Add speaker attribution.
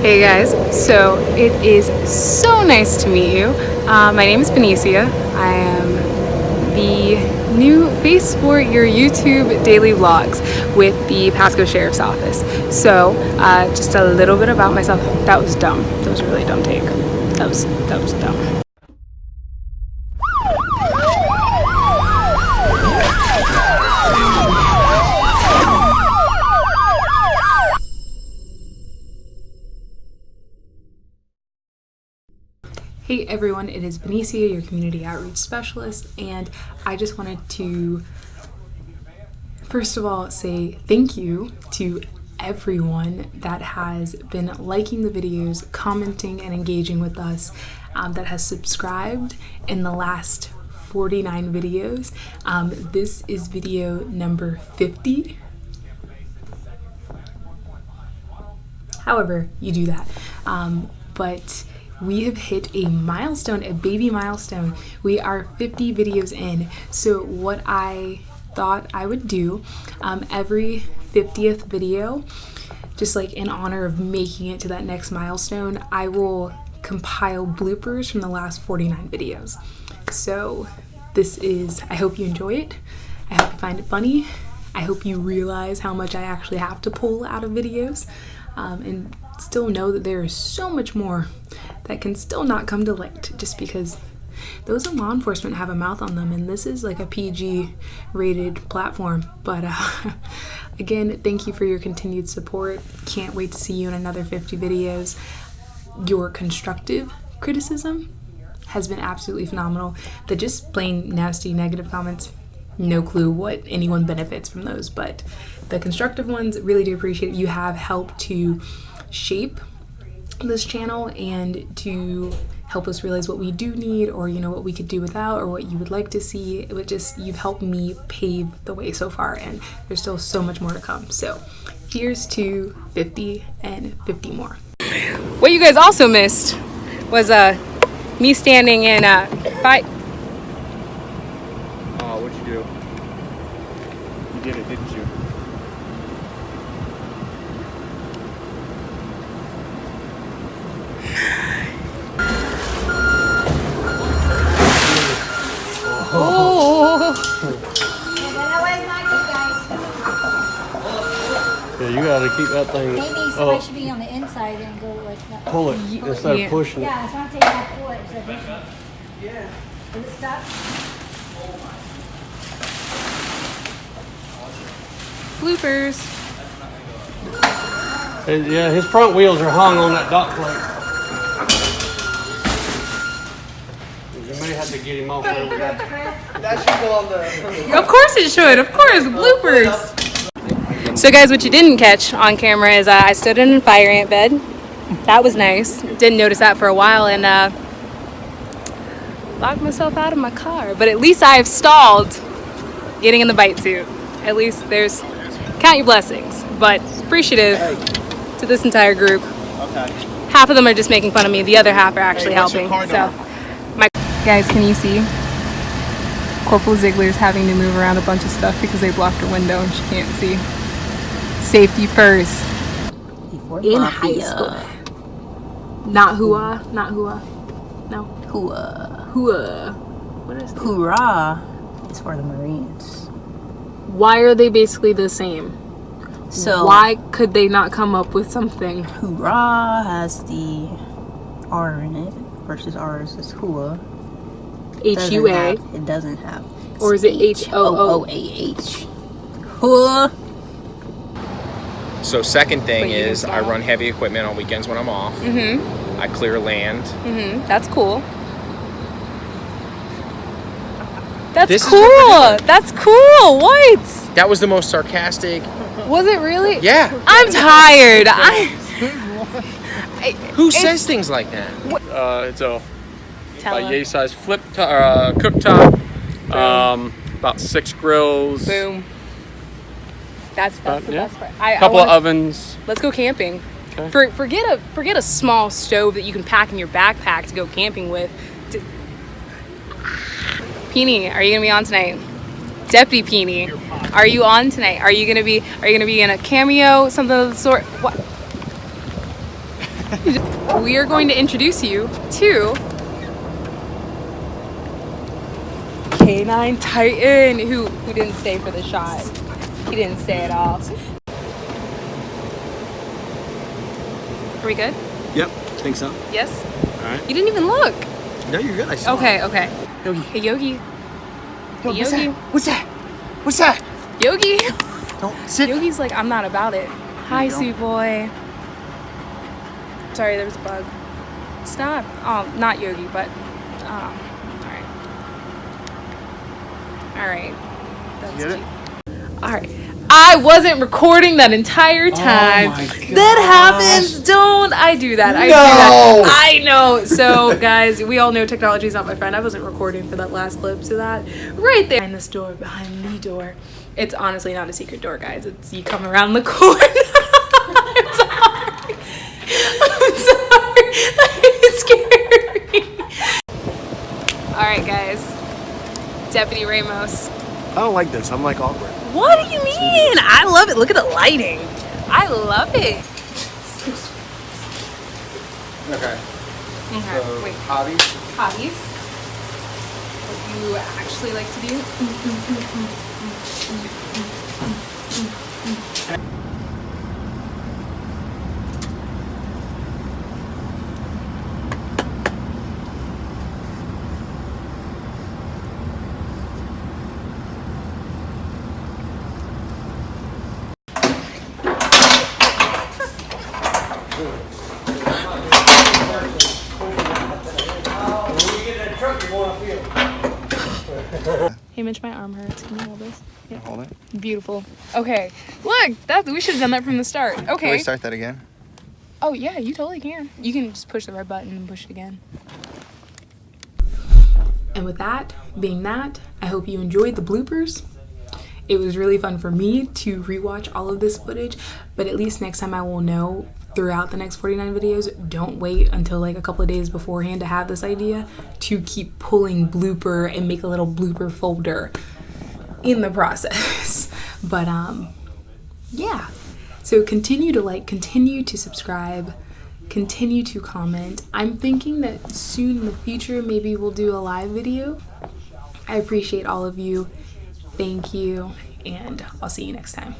Speaker 1: Hey guys, so it is so nice to meet you. Uh, my name is Benicia. I am the new face for your YouTube daily vlogs with the Pasco Sheriff's Office. So uh, just a little bit about myself. That was dumb. That was a really dumb take. That was, that was dumb. Hey everyone, it is Benicia, your community outreach specialist, and I just wanted to first of all say thank you to everyone that has been liking the videos, commenting, and engaging with us, um, that has subscribed in the last 49 videos. Um, this is video number 50. However, you do that. Um, but we have hit a milestone, a baby milestone. We are 50 videos in. So what I thought I would do um, every 50th video, just like in honor of making it to that next milestone, I will compile bloopers from the last 49 videos. So this is, I hope you enjoy it. I hope you find it funny. I hope you realize how much I actually have to pull out of videos um, and still know that there is so much more that can still not come to light just because those in law enforcement have a mouth on them and this is like a PG rated platform. But uh, again thank you for your continued support. Can't wait to see you in another 50 videos. Your constructive criticism has been absolutely phenomenal. The just plain nasty negative comments no clue what anyone benefits from those but the constructive ones really do appreciate it. You have helped to shape this channel and to help us realize what we do need or you know what we could do without or what you would like to see it would just you've helped me pave the way so far and there's still so much more to come so here's to 50 and 50 more what you guys also missed was uh me standing in uh fight
Speaker 2: Oh, what'd you do? You did it, didn't you? You gotta keep that thing.
Speaker 3: Maybe somebody
Speaker 2: Oh,
Speaker 3: should be on the inside and go like that.
Speaker 2: pull it instead
Speaker 1: yeah.
Speaker 2: of pushing it.
Speaker 3: Yeah, it's not taking that pull it. So yeah. Is it stuck?
Speaker 1: bloopers
Speaker 2: Hey, Yeah, his front wheels are hung on that dock plate. You may have to get him off there with that.
Speaker 4: That should go on the.
Speaker 1: Of course it should. Of course, bloopers. So guys, what you didn't catch on camera is uh, I stood in a fire ant bed. That was nice. Didn't notice that for a while and uh, locked myself out of my car. But at least I've stalled getting in the bite suit. At least there's count your blessings. But appreciative to this entire group.
Speaker 4: Okay.
Speaker 1: Half of them are just making fun of me. The other half are actually
Speaker 4: Hey,
Speaker 1: helping. So, my guys, can you see? Corporal Ziegler's having to move around a bunch of stuff because they blocked her window and she can't see. Safety first. In high school. Not hua, not hua. No.
Speaker 5: Hua.
Speaker 1: Hua. What is it?
Speaker 5: Hoorah is for the Marines.
Speaker 1: Why are they basically the same?
Speaker 5: So
Speaker 1: Why could they not come up with something?
Speaker 5: hoorah has the R in it versus ours is hua.
Speaker 1: H
Speaker 5: Doesn't
Speaker 1: U A.
Speaker 5: have- It doesn't have.
Speaker 1: Or is it H-O-O?
Speaker 5: H-O-O-A-H. Hua.
Speaker 6: So second thing is I run heavy equipment on weekends when I'm off.
Speaker 1: Mm-hmm.
Speaker 6: I clear land.
Speaker 1: Mm-hmm. That's cool. That's
Speaker 6: This
Speaker 1: cool.
Speaker 6: what
Speaker 1: That's cool. What?
Speaker 6: That was the most sarcastic.
Speaker 1: Was it really?
Speaker 6: Yeah.
Speaker 1: I'm tired. I.
Speaker 6: Who says things like that?
Speaker 2: Uh, it's a
Speaker 1: Tell
Speaker 2: about yay size flip top, or, uh, cooktop. Um, about six grills.
Speaker 1: Boom. That's, that's
Speaker 2: Uh,
Speaker 1: the
Speaker 2: yeah.
Speaker 1: best part. I, I
Speaker 2: Couple
Speaker 1: wanna-
Speaker 2: of ovens.
Speaker 1: Let's go camping.
Speaker 2: Okay.
Speaker 1: For, forget a forget a small stove that you can pack in your backpack to go camping with. Peony, are you gonna be on tonight? Deputy Peony, are you on tonight? Are you gonna be Are you gonna be in a cameo, something of the sort? What? we are going to introduce you to K9 Titan, who who didn't stay for the shot. He didn't stay at all. Are we good?
Speaker 7: Yep, think so.
Speaker 1: Yes.
Speaker 7: All right.
Speaker 1: You didn't even look.
Speaker 7: No, you're good. I saw.
Speaker 1: Okay, okay.
Speaker 7: Yogi.
Speaker 1: Hey Yogi.
Speaker 7: Yo,
Speaker 1: Hey,
Speaker 7: what's
Speaker 1: Yogi.
Speaker 7: that? What's that? What's that?
Speaker 1: Yogi.
Speaker 7: Don't sit.
Speaker 1: Yogi's like, I'm not about it. Hi, sweet boy. Sorry, there was a bug. Stop. Oh, um, not Yogi, but. Um, oh, alright. Alright. That's
Speaker 7: Get it?
Speaker 1: Cute. Alright. I wasn't recording that entire oh time.
Speaker 7: Oh
Speaker 1: that happens. Don't I do that? I do that. I know. So, guys, we all know technology is not my friend. I wasn't recording for that last clip, so that right there behind this door, behind the door. It's honestly not a secret door, guys. It's you come around the corner. I'm sorry. I'm sorry. It's scary. All right, guys. Deputy Ramos.
Speaker 7: I don't like this. I'm like awkward.
Speaker 1: What do you mean? I love it. Look at the lighting. I love it.
Speaker 6: Okay. Mm-hmm.
Speaker 1: Okay, wait.
Speaker 6: Hobbies?
Speaker 1: Hobbies? What you actually like to do? Hey Mitch, my arm hurts. Can you hold this? Yeah.
Speaker 7: Hold it.
Speaker 1: Beautiful. Okay. Look, that we should have done that from the start.
Speaker 7: Can
Speaker 1: Okay.
Speaker 7: we start that again?
Speaker 1: Oh yeah, you totally can. You can just push the red button and push it again. And with that, being that, I hope you enjoyed the bloopers. It was really fun for me to rewatch all of this footage, but at least next time I will know throughout the next 49 videos, don't wait until like a couple of days beforehand to have this idea to keep pulling blooper and make a little blooper folder in the process. but um yeah. So continue to like, continue to subscribe, continue to comment. I'm thinking that soon in the future, maybe we'll do a live video. I appreciate all of you. Thank you, and I'll see you next time.